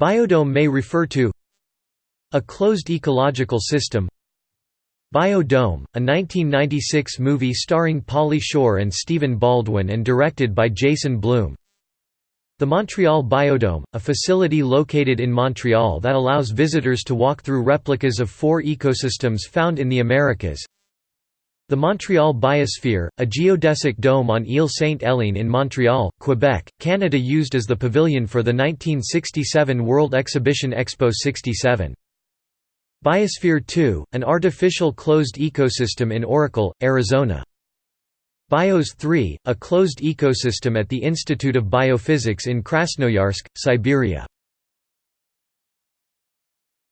Biodome may refer to a closed ecological system Biodome, a 1996 movie starring Pauly Shore and Stephen Baldwin and directed by Jason Bloom the Montreal Biodome, a facility located in Montreal that allows visitors to walk through replicas of four ecosystems found in the Americas. The Montreal Biosphere, a geodesic dome on Île Sainte-Hélène in Montreal, Quebec, Canada used as the pavilion for the 1967 World Exhibition Expo 67. Biosphere 2, an artificial closed ecosystem in Oracle, Arizona. BIOS 3, a closed ecosystem at the Institute of Biophysics in Krasnoyarsk, Siberia.